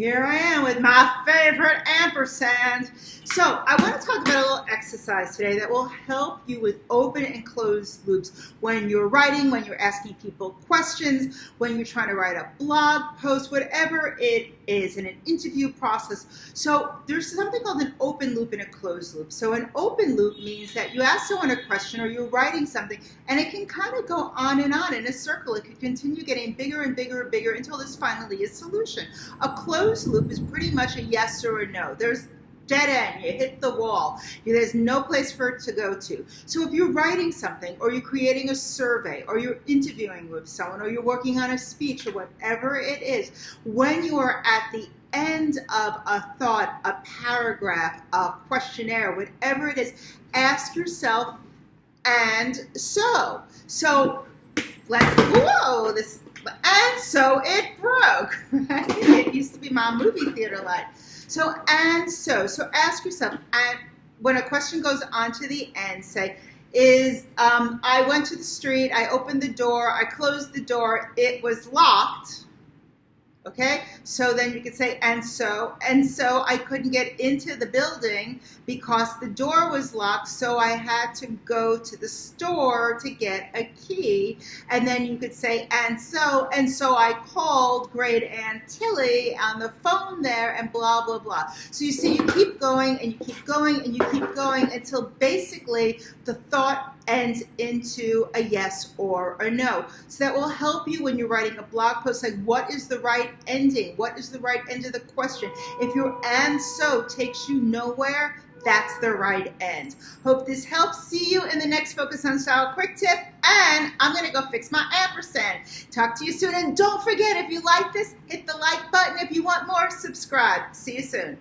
Here I am with my favorite ampersand. So I want to talk about a little exercise today that will help you with open and closed loops when you're writing, when you're asking people questions, when you're trying to write a blog post, whatever it is in an interview process. So there's something called an open loop and a closed loop. So an open loop means that you ask someone a question or you're writing something and it can kind of go on and on in a circle. It could continue getting bigger and bigger and bigger until there's finally a solution. A closed closed loop is pretty much a yes or a no. There's dead end, you hit the wall. There's no place for it to go to. So if you're writing something or you're creating a survey or you're interviewing with someone or you're working on a speech or whatever it is, when you are at the end of a thought, a paragraph, a questionnaire, whatever it is, ask yourself, and so. So let's, whoa, this and so it broke, right? It used to be my movie theater light. So, and so, so ask yourself, and when a question goes on to the end, say, is um, I went to the street, I opened the door, I closed the door, it was locked, Okay, so then you could say, and so, and so I couldn't get into the building because the door was locked, so I had to go to the store to get a key. And then you could say, and so, and so I called great Aunt Tilly on the phone there and blah, blah, blah. So you see, you keep going and you keep going and you keep going until basically the thought ends into a yes or a no. So that will help you when you're writing a blog post, like what is the right ending? What is the right end of the question? If your and so takes you nowhere, that's the right end. Hope this helps. See you in the next Focus on Style quick tip. And I'm going to go fix my ampersand. Talk to you soon. And don't forget, if you like this, hit the like button. If you want more, subscribe. See you soon.